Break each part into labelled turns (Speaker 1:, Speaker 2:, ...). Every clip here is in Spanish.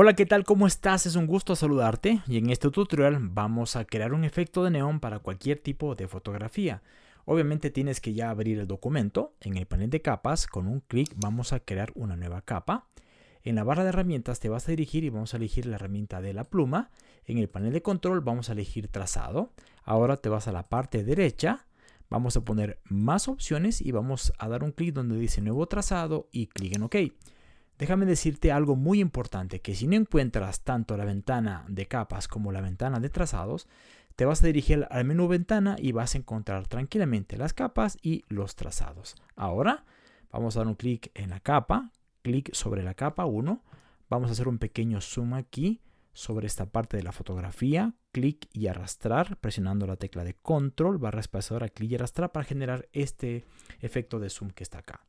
Speaker 1: Hola, ¿qué tal? ¿Cómo estás? Es un gusto saludarte y en este tutorial vamos a crear un efecto de neón para cualquier tipo de fotografía. Obviamente tienes que ya abrir el documento. En el panel de capas, con un clic vamos a crear una nueva capa. En la barra de herramientas te vas a dirigir y vamos a elegir la herramienta de la pluma. En el panel de control vamos a elegir trazado. Ahora te vas a la parte derecha. Vamos a poner más opciones y vamos a dar un clic donde dice nuevo trazado y clic en OK. Déjame decirte algo muy importante, que si no encuentras tanto la ventana de capas como la ventana de trazados, te vas a dirigir al menú ventana y vas a encontrar tranquilamente las capas y los trazados. Ahora vamos a dar un clic en la capa, clic sobre la capa 1, vamos a hacer un pequeño zoom aquí sobre esta parte de la fotografía, clic y arrastrar, presionando la tecla de control, barra espaciadora, clic y arrastrar para generar este efecto de zoom que está acá.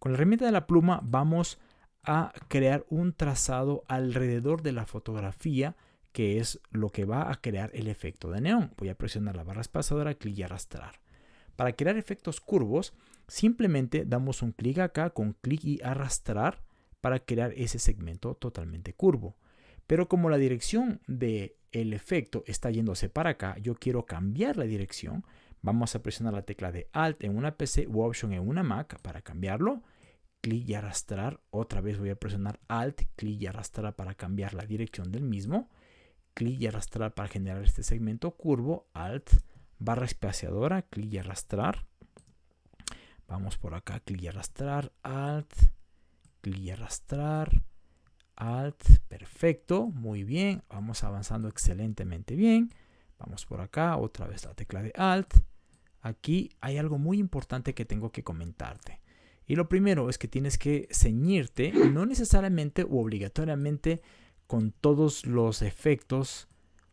Speaker 1: Con la herramienta de la pluma vamos a crear un trazado alrededor de la fotografía que es lo que va a crear el efecto de neón. Voy a presionar la barra espaciadora, clic y arrastrar. Para crear efectos curvos, simplemente damos un clic acá con clic y arrastrar para crear ese segmento totalmente curvo. Pero como la dirección del el efecto está yéndose para acá, yo quiero cambiar la dirección. Vamos a presionar la tecla de Alt en una PC u Option en una Mac para cambiarlo clic y arrastrar. Otra vez voy a presionar Alt, clic y arrastrar para cambiar la dirección del mismo. Clic y arrastrar para generar este segmento curvo. Alt, barra espaciadora, clic y arrastrar. Vamos por acá, clic y arrastrar. Alt, clic y arrastrar. Alt, perfecto, muy bien. Vamos avanzando excelentemente bien. Vamos por acá, otra vez la tecla de Alt. Aquí hay algo muy importante que tengo que comentarte. Y lo primero es que tienes que ceñirte, no necesariamente o obligatoriamente con todos los efectos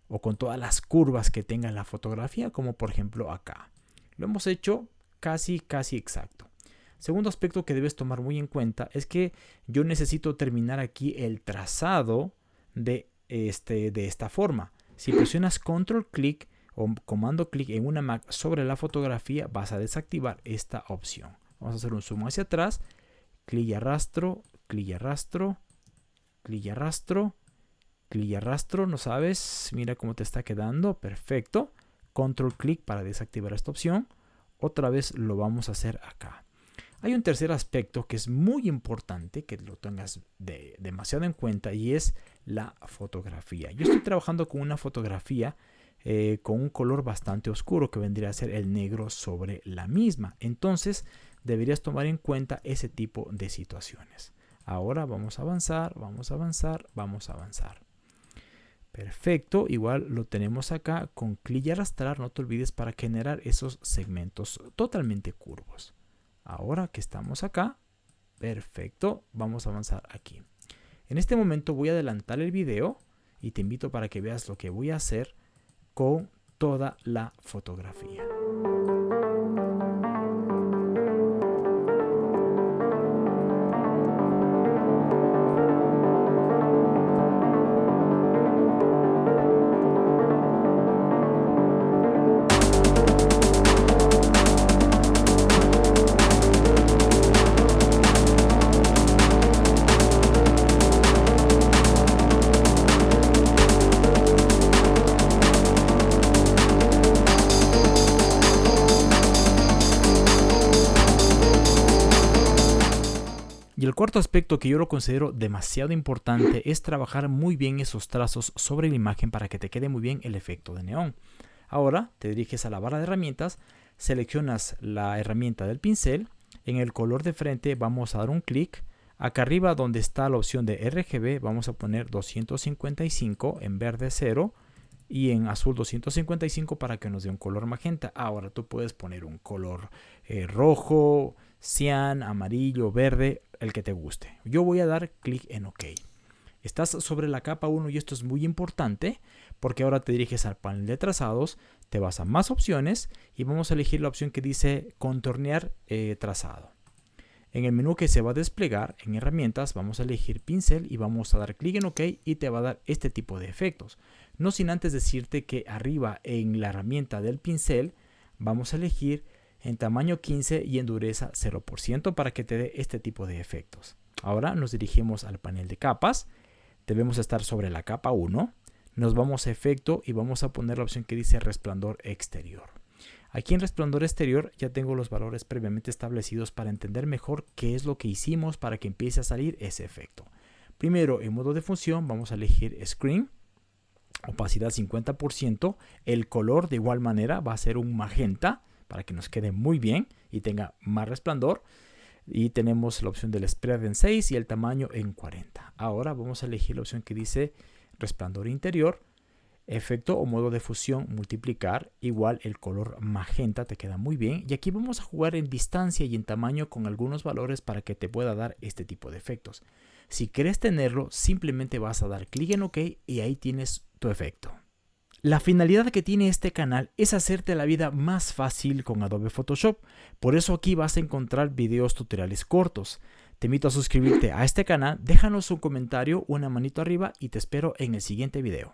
Speaker 1: o con todas las curvas que tenga la fotografía, como por ejemplo acá. Lo hemos hecho casi, casi exacto. Segundo aspecto que debes tomar muy en cuenta es que yo necesito terminar aquí el trazado de, este, de esta forma. Si presionas control clic o comando clic en una Mac sobre la fotografía, vas a desactivar esta opción. Vamos a hacer un zoom hacia atrás. Clic y arrastro, clic y arrastro, clic y arrastro, clic y arrastro. No sabes, mira cómo te está quedando. Perfecto. Control clic para desactivar esta opción. Otra vez lo vamos a hacer acá. Hay un tercer aspecto que es muy importante que lo tengas demasiado en cuenta y es la fotografía. Yo estoy trabajando con una fotografía eh, con un color bastante oscuro que vendría a ser el negro sobre la misma. Entonces deberías tomar en cuenta ese tipo de situaciones. Ahora vamos a avanzar, vamos a avanzar, vamos a avanzar. Perfecto, igual lo tenemos acá con clic y arrastrar, no te olvides para generar esos segmentos totalmente curvos. Ahora que estamos acá, perfecto, vamos a avanzar aquí. En este momento voy a adelantar el video y te invito para que veas lo que voy a hacer con toda la fotografía. El cuarto aspecto que yo lo considero demasiado importante es trabajar muy bien esos trazos sobre la imagen para que te quede muy bien el efecto de neón. Ahora te diriges a la barra de herramientas, seleccionas la herramienta del pincel, en el color de frente vamos a dar un clic, acá arriba donde está la opción de RGB vamos a poner 255 en verde 0 y en azul 255 para que nos dé un color magenta. Ahora tú puedes poner un color eh, rojo, cian, amarillo, verde, el que te guste. Yo voy a dar clic en OK. Estás sobre la capa 1 y esto es muy importante porque ahora te diriges al panel de trazados, te vas a más opciones y vamos a elegir la opción que dice contornear eh, trazado. En el menú que se va a desplegar en herramientas vamos a elegir pincel y vamos a dar clic en OK y te va a dar este tipo de efectos. No sin antes decirte que arriba en la herramienta del pincel vamos a elegir en tamaño 15 y en dureza 0% para que te dé este tipo de efectos. Ahora nos dirigimos al panel de capas. debemos estar sobre la capa 1. Nos vamos a efecto y vamos a poner la opción que dice resplandor exterior. Aquí en resplandor exterior ya tengo los valores previamente establecidos para entender mejor qué es lo que hicimos para que empiece a salir ese efecto. Primero, en modo de función, vamos a elegir Screen, opacidad 50%. El color de igual manera va a ser un magenta para que nos quede muy bien y tenga más resplandor. Y tenemos la opción del spread en 6 y el tamaño en 40. Ahora vamos a elegir la opción que dice resplandor interior efecto o modo de fusión multiplicar igual el color magenta te queda muy bien y aquí vamos a jugar en distancia y en tamaño con algunos valores para que te pueda dar este tipo de efectos si quieres tenerlo simplemente vas a dar clic en ok y ahí tienes tu efecto la finalidad que tiene este canal es hacerte la vida más fácil con Adobe Photoshop por eso aquí vas a encontrar videos tutoriales cortos te invito a suscribirte a este canal, déjanos un comentario, una manito arriba y te espero en el siguiente video.